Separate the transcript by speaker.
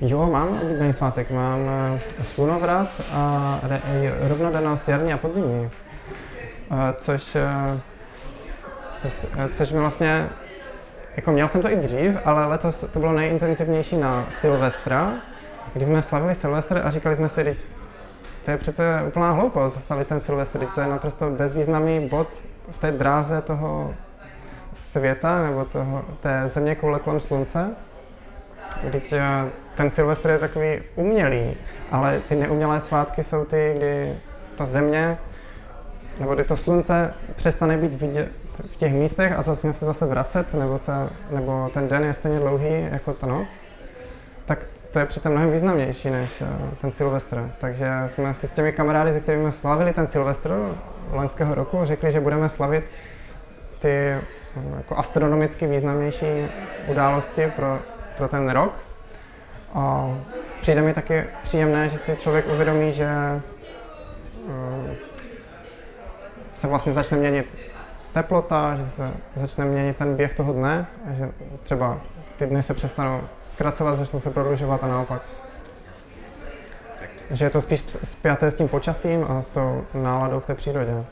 Speaker 1: Jo, mám oblíbený svátek. Mám eh, slunovrat a rovnodennost jarní a podzimní. Eh, Což, eh, což mi vlastně, jako měl jsem to i dřív, ale letos to bylo nejintenzivnější na Silvestra, kdy jsme slavili Silvestr a říkali jsme si, "Vždyť to je přece úplná hloupost slavit ten Silvestr, to je naprosto bezvýznamný bod v té dráze toho světa nebo toho, té země koule kolem slunce. Vždyť eh, ten Silvestr je takový umělý, ale ty neumělé svátky jsou ty, kdy ta země nebo kdy to slunce přestane být vidět v těch místech a začne se zase vracet, nebo, se, nebo ten den je stejně dlouhý jako ta noc, tak to je přece mnohem významnější než eh, ten Silvestr. Takže jsme si s těmi kamarády, se kterými jsme slavili ten Silvestr loňského roku, řekli, že budeme slavit ty eh, jako astronomicky významnější události pro, pro ten rok. A přijde mi taky příjemné, že si člověk uvědomí, že eh, se vlastně začne měnit teplota, že se začne měnit ten běh toho dne, a že třeba ty dny se přestanou zkracovat, začnou se prodlužovat a naopak. Že je to spíš spjaté s tím počasím a s tou náladou v té přírodě.